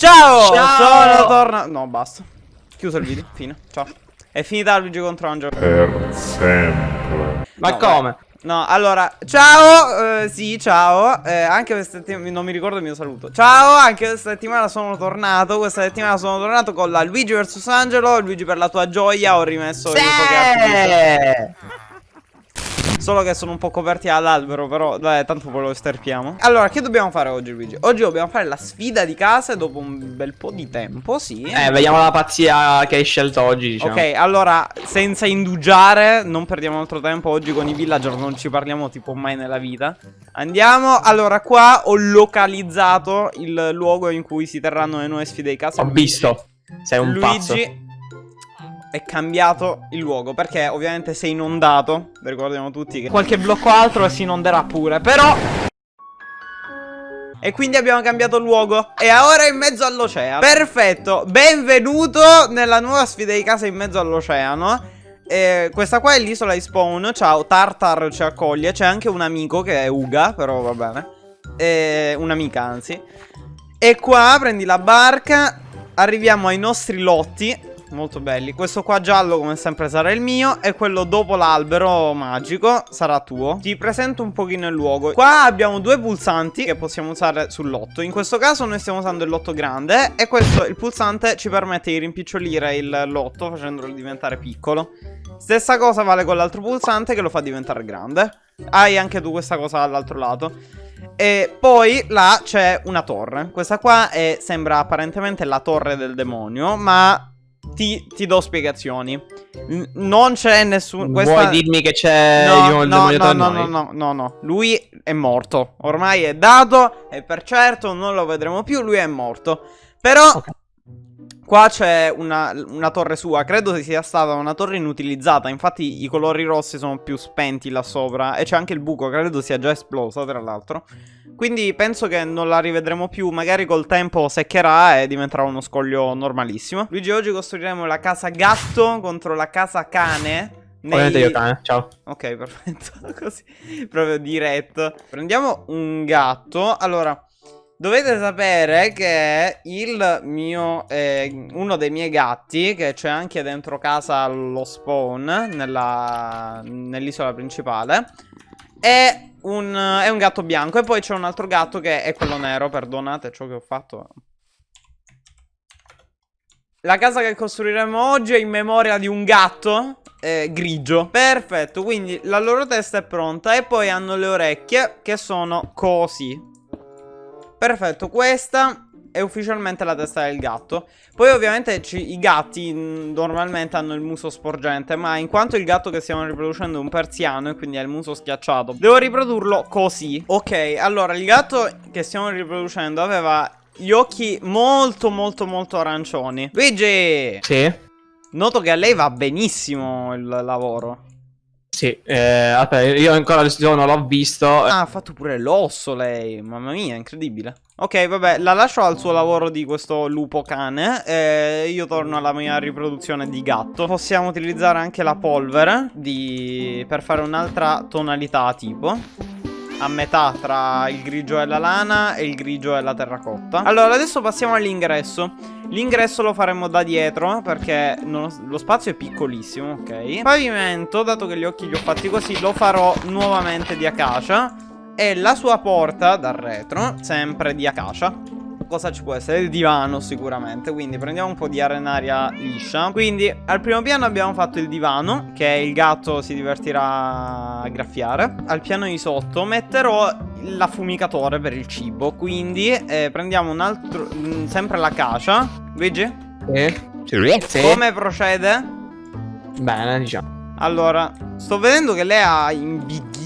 Ciao! Ciao! Sono tornato. No, basta. Chiuso il video. Fine. Ciao. È finita Luigi contro Angelo. Per sempre. Ma No, come? No, allora, ciao, eh, sì, ciao, eh, anche questa settimana, non mi ricordo il mio saluto Ciao, anche questa settimana sono tornato, questa settimana sono tornato con la Luigi vs Angelo Luigi per la tua gioia ho rimesso il Poké Solo che sono un po' coperti all'albero, però dai, tanto poi lo sterpiamo. Allora, che dobbiamo fare oggi, Luigi? Oggi dobbiamo fare la sfida di casa dopo un bel po' di tempo, sì. Eh, vediamo la pazzia che hai scelto oggi, diciamo. Ok, allora, senza indugiare, non perdiamo altro tempo oggi con i villager, non ci parliamo tipo mai nella vita. Andiamo, allora qua ho localizzato il luogo in cui si terranno le nuove sfide di casa. Ho visto. Sei un Luigi pazzo. È cambiato il luogo perché ovviamente sei inondato, ricordiamo tutti che qualche blocco altro si inonderà pure, però... E quindi abbiamo cambiato luogo E ora è in mezzo all'oceano. Perfetto Benvenuto nella nuova sfida di casa in mezzo all'oceano. Eh, Questa qua è l'isola di spawn Ciao Tartar ci accoglie C'è anche un amico che è Uga Però va bene. Eh, Un'amica anzi. E qua prendi la barca Arriviamo ai nostri lotti Molto belli. Questo qua giallo come sempre sarà il mio. E quello dopo l'albero magico sarà tuo. Ti presento un pochino il luogo. Qua abbiamo due pulsanti che possiamo usare sul lotto. In questo caso noi stiamo usando il lotto grande E questo, il pulsante, ci permette di rimpicciolire il lotto Facendolo diventare piccolo. Stessa cosa vale con l'altro pulsante che lo fa diventare grande. Hai anche tu questa cosa dall'altro lato. E poi là c'è una torre. Questa qua è, sembra apparentemente la torre del demonio Ma ti, ti do spiegazioni. N- Non c'è nessun questa... Vuoi dirmi che c'è No, il no, no, no, no, no, no, no. Lui è morto. Ormai è dato E per certo non lo vedremo più Lui è morto. Però Ok. Qua c'è una, una torre sua. Credo sia stata una torre inutilizzata. Infatti i colori rossi sono più spenti là sopra. E c'è anche il buco Credo sia già esplosa tra l'altro Quindi penso che non la rivedremo più Magari col tempo seccherà E diventerà uno scoglio normalissimo Luigi oggi costruiremo la casa gatto Contro la casa cane nei- io cane, ciao. Ok, perfetto. Così, proprio diretto. Prendiamo un gatto. Allora, dovete sapere che il mio, eh, uno dei miei gatti, che c'è anche dentro casa lo spawn, nell'isola principale, è un, è un gatto bianco. E poi c'è un altro gatto che è quello nero. Perdonate ciò che ho fatto. La casa che costruiremo oggi è in memoria di un gatto eh, grigio. Perfetto, quindi la loro testa è pronta e poi hanno le orecchie che sono così. Perfetto, questa è ufficialmente la testa del gatto. Poi ovviamente i gatti mh, normalmente hanno il muso sporgente, ma in quanto il gatto che stiamo riproducendo è un persiano e quindi ha il muso schiacciato, devo riprodurlo così. Ok, allora il gatto che stiamo riproducendo aveva gli occhi molto molto molto arancioni. Luigi! Sì. Noto che a lei va benissimo il lavoro. Sì, eh, aspetta, io ancora non l'ho visto. Ah, ha fatto pure l'osso lei. Mamma mia, incredibile. Ok, vabbè, la lascio al suo lavoro di questo lupo cane. E io torno alla mia riproduzione di gatto. Possiamo utilizzare anche la polvere di... per fare un'altra tonalità tipo. A metà tra il grigio e la lana e il grigio e la terracotta. Allora, adesso passiamo all'ingresso. L'ingresso lo faremo da dietro perché non- lo spazio è piccolissimo, ok? Pavimento, dato che gli occhi li ho fatti così, lo farò nuovamente di acacia. E la sua porta dal retro, sempre di acacia. Cosa ci può essere? Il divano sicuramente Quindi prendiamo un po' di arenaria liscia Quindi al primo piano abbiamo fatto il divano Che il gatto si divertirà a graffiare Al piano di sotto metterò l'affumicatore per il cibo Quindi eh, prendiamo un altro mm, Sempre l'acacia Luigi? Sì. Come procede? Bene, diciamo. Allora Sto vedendo che lei ha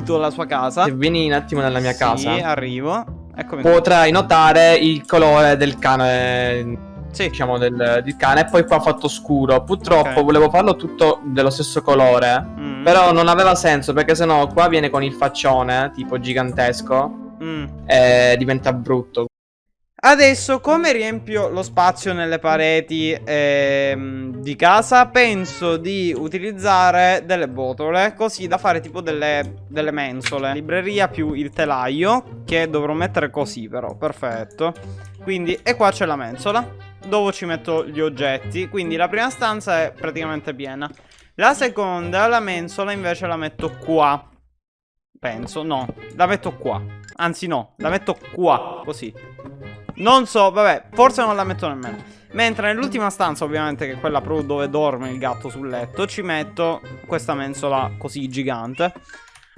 imbighito la sua casa Se vieni un attimo nella mia Sì, casa, arrivo Eccomi qua. potrai notare il colore del cane. Sì, Diciamo del, del cane. E poi qua ho fatto scuro. Purtroppo Ok. volevo farlo tutto dello stesso colore. Mm. Però non aveva senso perché sennò qua viene con il faccione, tipo gigantesco. Mm. E diventa brutto. Adesso come riempio lo spazio nelle pareti ehm, di casa? Penso di utilizzare delle botole così da fare tipo delle, delle mensole Libreria più il telaio che dovrò mettere così però, perfetto Quindi, e qua c'è la mensola, dove ci metto gli oggetti. Quindi la prima stanza è praticamente piena. La seconda, la mensola, invece la metto qua. Penso, no, la metto qua. Anzi no, la metto qua, così. Non so, vabbè, forse non la metto nemmeno. Mentre nell'ultima stanza, ovviamente, che è quella proprio dove dorme il gatto sul letto, ci metto questa mensola così gigante.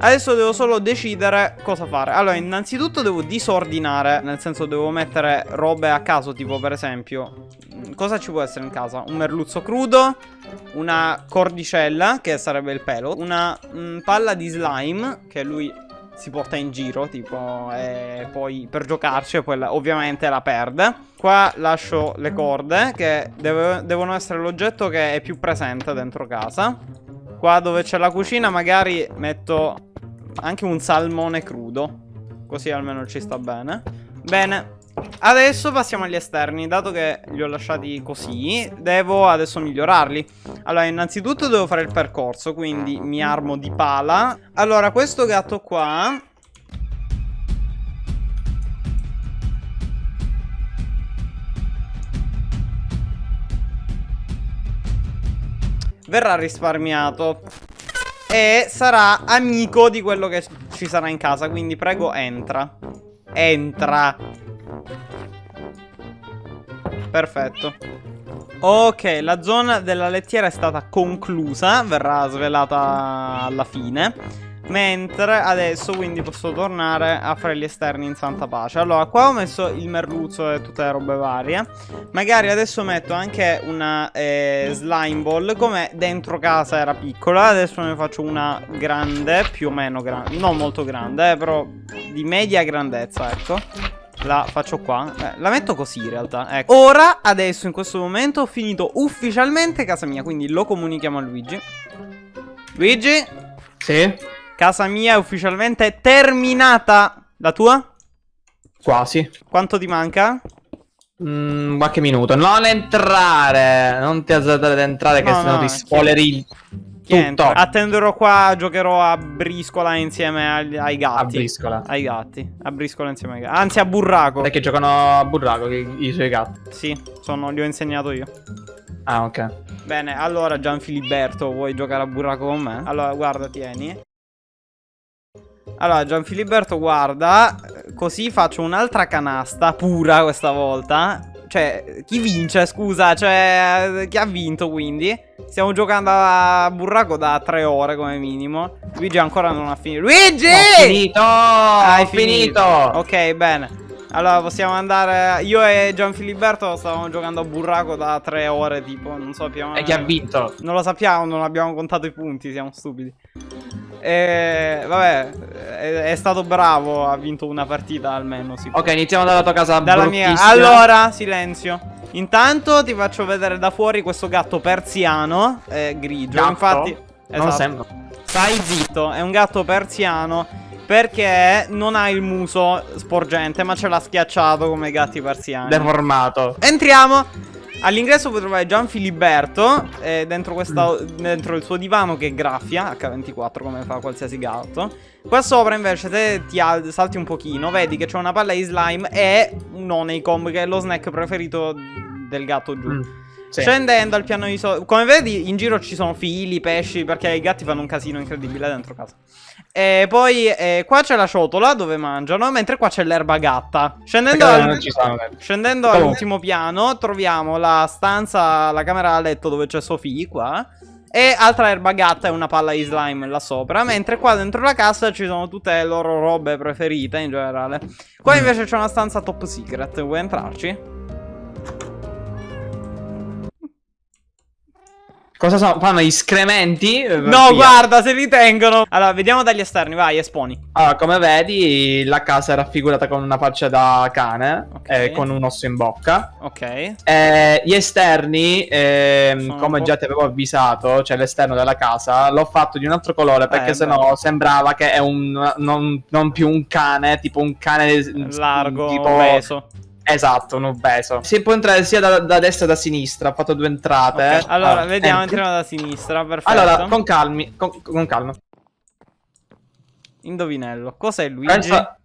Adesso devo solo decidere cosa fare Allora innanzitutto devo disordinare Nel senso devo mettere robe a caso Tipo per esempio Cosa ci può essere in casa? Un merluzzo crudo Una cordicella Che sarebbe il pelo Una mh, palla di slime Che lui si porta in giro Tipo E poi per giocarci poi la, ovviamente la perde Qua lascio le corde Che deve, devono essere l'oggetto che è più presente dentro casa Qua dove c'è la cucina magari metto anche un salmone crudo. Così almeno ci sta bene. Bene. Adesso passiamo agli esterni, dato che li ho lasciati così, devo adesso migliorarli. Allora, innanzitutto devo fare il percorso, quindi mi armo di pala. Allora, questo gatto qua... Verrà risparmiato e sarà amico di quello che ci sarà in casa. Quindi prego entra. Entra. Perfetto. Ok, la zona della lettiera è stata conclusa. Verrà svelata alla fine. Mentre adesso quindi posso tornare a fare gli esterni in santa pace Allora qua ho messo il merluzzo e tutte le robe varie Magari adesso metto anche una eh, slime ball Come dentro casa era piccola Adesso ne faccio una grande Più o meno grande Non molto grande eh, però di media grandezza ecco la faccio qua eh, La metto così in realtà ecco. Ora, adesso, in questo momento Ho finito ufficialmente casa mia Quindi lo comunichiamo a Luigi Luigi? Sì? Casa mia è ufficialmente terminata. La tua? Quasi. Quanto ti manca? Mm, qualche minuto. Non entrare. Non ti azzardare ad entrare, No, che sennò no, ti chi- spoileri Tutto. Attenderò qua, giocherò a briscola insieme agli- ai gatti. A briscola. Ai gatti. A briscola insieme ai gatti. Anzi, a burraco. Perché giocano a burraco i, i suoi gatti. Sì, sono, li ho insegnato io. Ah, ok. Bene, allora Gianfiliberto, vuoi giocare a burraco con me? Allora, guarda, tieni. Allora, Gianfiliberto, guarda. Così faccio un'altra canasta, pura questa volta. Cioè, chi vince, scusa? Cioè, chi ha vinto quindi? Stiamo giocando a burraco da tre ore come minimo. Luigi ancora non ha finito. Luigi! Ho finito! Hai ho finito! Ok, bene. Allora possiamo andare. Io e Gianfiliberto stavamo giocando a burraco da tre ore, tipo. Non sappiamo. E chi ha vinto? Non lo sappiamo, non abbiamo contato i punti, siamo stupidi. E vabbè, è, è stato bravo, ha vinto una partita almeno. Sì. Ok, iniziamo dalla tua casa Dalla mia. Allora, silenzio. Intanto ti faccio vedere da fuori questo gatto persiano, eh, grigio. Gatto? Infatti, Non esatto. sembra. Stai zitto, è un gatto persiano. Perché non ha il muso sporgente, ma ce l'ha schiacciato come i gatti persiani. Deformato. Entriamo. All'ingresso puoi trovare Gianfiliberto eh, dentro, questa, dentro il suo divano che graffia H24 come fa qualsiasi gatto. Qua sopra invece se ti al- salti un pochino vedi che c'è una palla di slime e un Honeycomb che è lo snack preferito del gatto giù. Mm, sì. Scendendo al piano di sotto, come vedi in giro ci sono fili, pesci perché i gatti fanno un casino incredibile dentro casa. E poi eh, qua c'è la ciotola dove mangiano, mentre qua c'è l'erba gatta. Scendendo Perché al-. Scendendo Oh. all'ultimo piano troviamo la stanza, la camera da letto dove c'è Sofì qua E altra erba gatta e una palla di slime là sopra Mentre qua dentro la casa ci sono tutte le loro robe preferite in generale Qua invece c'è una stanza top secret, vuoi entrarci? Cosa sono? Fanno gli scrementi? Eh, No via. guarda se li tengono Allora vediamo dagli esterni vai esponi Allora, come vedi, la casa è raffigurata con una faccia da cane Ok. e con un osso in bocca. Ok Eh, gli esterni, un come già ti avevo avvisato, cioè l'esterno della casa, l'ho fatto di un altro colore perché Eh, sennò sembrava che è un non, non più un cane, tipo un cane Largo, tipo obeso Esatto, un obeso. Si può entrare sia da, da destra che da sinistra. Ho fatto due entrate. Ok, Allora Ah, vediamo entri. entriamo da sinistra Perfetto Allora, con calmi, con, con calma. Indovinello Cos'è Luigi? Pensa-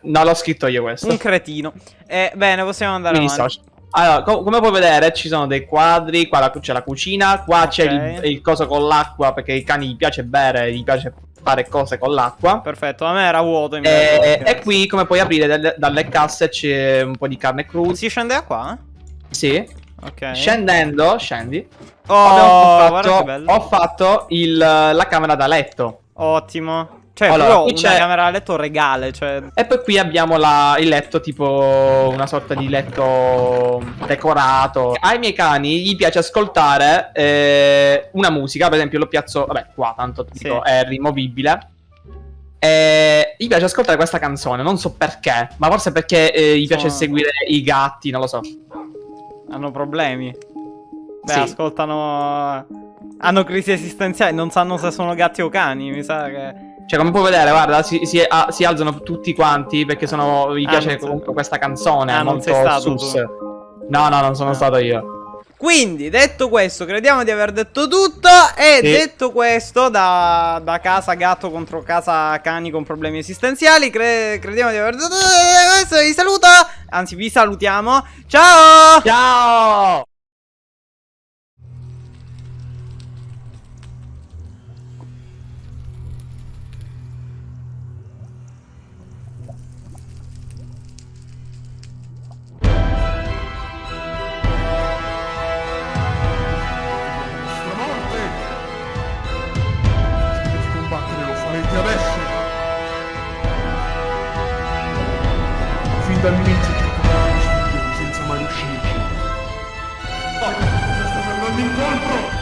No, l'ho scritto io questo. Un cretino. Eh, bene, possiamo andare Mi avanti. Allora, co- come puoi vedere, ci sono dei quadri. Qua c'è la cucina. Qua c'è Ok. il, il coso con l'acqua. Perché ai cani gli piace bere, gli piace fare cose con l'acqua. Perfetto, a me era vuoto invece. E, Grazie. e qui, come puoi aprire dalle, dalle casse, c'è un po' di carne cruda. Si scende da qua? Sì. Ok. Scendendo, scendi. Oh, che fatto, ho fatto il- la camera da letto. Ottimo. Cioè, Allora, qui una c'è- camera a letto regale, cioè... E poi qui abbiamo la- il letto, tipo una sorta di letto decorato. Ai miei cani gli piace ascoltare eh, una musica, per esempio lo piazzo, vabbè, qua tanto dico, Sì. è rimovibile. E gli piace ascoltare questa canzone, non so perché, ma forse perché eh, gli piace Sono- seguire i gatti, non lo so. Hanno problemi. Beh, Sì. ascoltano... Hanno crisi esistenziali, non sanno se sono gatti o cani, mi sa che... Cioè, come puoi vedere, guarda, si, si- ah, si alzano tutti quanti perché sono, gli Ah, piace comunque questa canzone, Ah, non molto sei stato. No, no, non sono Ah. stato io. Quindi, detto questo, crediamo di aver detto tutto. E Sì. detto questo, da, da casa gatto contro casa cani con problemi esistenziali, cre- crediamo di aver detto tutto. Questo vi saluto. Anzi, vi salutiamo. Ciao! Ciao! Adesso! Fin dall'inizio cercavamo di studiare senza mai riuscirci. Oh, sta andando incontro!